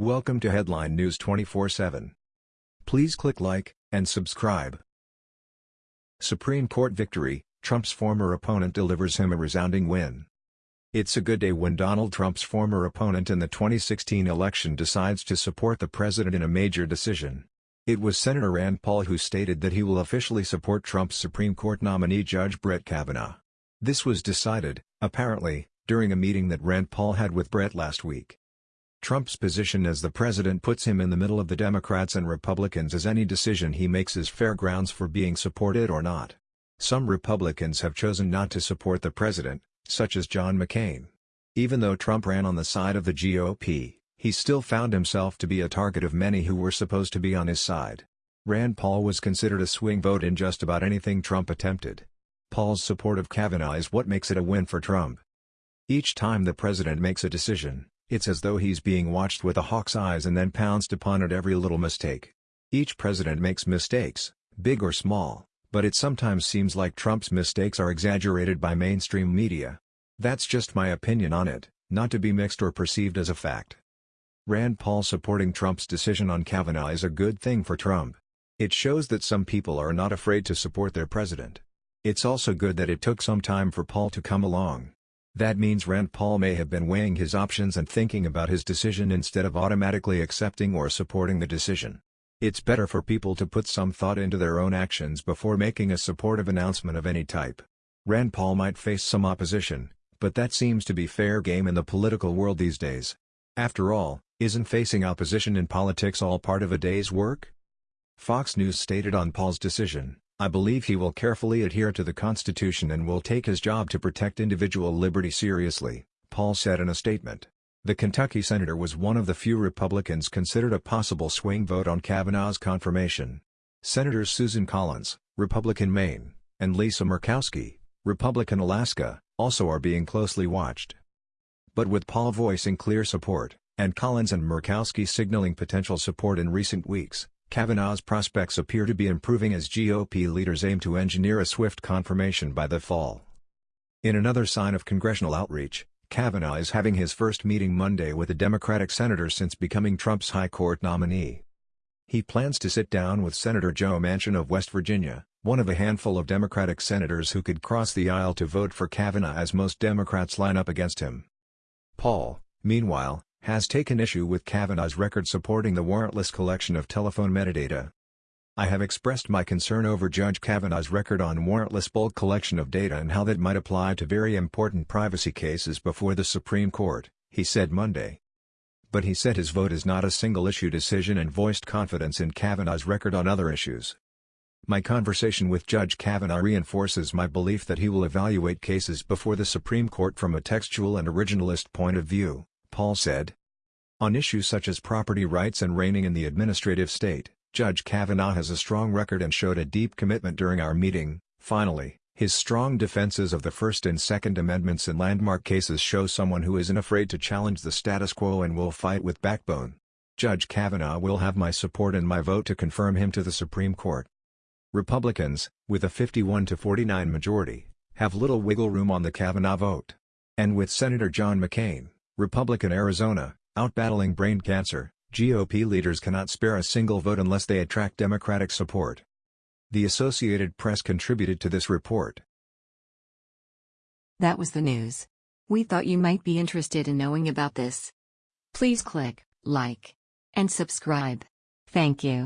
Welcome to Headline News 24/7. Please click like and subscribe. Supreme Court victory, Trump's former opponent delivers him a resounding win. It's a good day when Donald Trump's former opponent in the 2016 election decides to support the president in a major decision. It was Senator Rand Paul who stated that he will officially support Trump's Supreme Court nominee Judge Brett Kavanaugh. This was decided, apparently, during a meeting that Rand Paul had with Brett last week. Trump's position as the president puts him in the middle of the Democrats and Republicans as any decision he makes is fair grounds for being supported or not. Some Republicans have chosen not to support the president, such as John McCain. Even though Trump ran on the side of the GOP, he still found himself to be a target of many who were supposed to be on his side. Rand Paul was considered a swing vote in just about anything Trump attempted. Paul's support of Kavanaugh is what makes it a win for Trump. Each time the president makes a decision, it's as though he's being watched with a hawk's eyes and then pounced upon at every little mistake. Each president makes mistakes, big or small, but it sometimes seems like Trump's mistakes are exaggerated by mainstream media. That's just my opinion on it, not to be mixed or perceived as a fact. Rand Paul supporting Trump's decision on Kavanaugh is a good thing for Trump. It shows that some people are not afraid to support their president. It's also good that it took some time for Paul to come along. That means Rand Paul may have been weighing his options and thinking about his decision instead of automatically accepting or supporting the decision. It's better for people to put some thought into their own actions before making a supportive announcement of any type. Rand Paul might face some opposition, but that seems to be fair game in the political world these days. After all, isn't facing opposition in politics all part of a day's work? Fox News stated on Paul's decision, I believe he will carefully adhere to the Constitution and will take his job to protect individual liberty seriously, Paul said in a statement. The Kentucky senator was one of the few Republicans considered a possible swing vote on Kavanaugh's confirmation. Senators Susan Collins, Republican Maine, and Lisa Murkowski, Republican Alaska, also are being closely watched. But with Paul voicing clear support, and Collins and Murkowski signaling potential support in recent weeks, Kavanaugh's prospects appear to be improving as GOP leaders aim to engineer a swift confirmation by the fall. In another sign of congressional outreach, Kavanaugh is having his first meeting Monday with a Democratic senator since becoming Trump's high court nominee. He plans to sit down with Senator Joe Manchin of West Virginia, one of a handful of Democratic senators who could cross the aisle to vote for Kavanaugh as most Democrats line up against him. Paul, meanwhile, has taken issue with Kavanaugh's record supporting the warrantless collection of telephone metadata. I have expressed my concern over Judge Kavanaugh's record on warrantless bulk collection of data and how that might apply to very important privacy cases before the Supreme Court, he said Monday. But he said his vote is not a single-issue decision and voiced confidence in Kavanaugh's record on other issues. My conversation with Judge Kavanaugh reinforces my belief that he will evaluate cases before the Supreme Court from a textual and originalist point of view. Paul said. On issues such as property rights and reining in the administrative state, Judge Kavanaugh has a strong record and showed a deep commitment during our meeting. Finally, his strong defenses of the First and Second Amendments in landmark cases show someone who isn't afraid to challenge the status quo and will fight with backbone. Judge Kavanaugh will have my support and my vote to confirm him to the Supreme Court. Republicans, with a 51 to 49 majority, have little wiggle room on the Kavanaugh vote. And with Senator John McCain, Republican Arizona, outbattling brain cancer, GOP leaders cannot spare a single vote unless they attract Democratic support. The Associated Press contributed to this report. That was the news. We thought you might be interested in knowing about this. Please click like and subscribe. Thank you.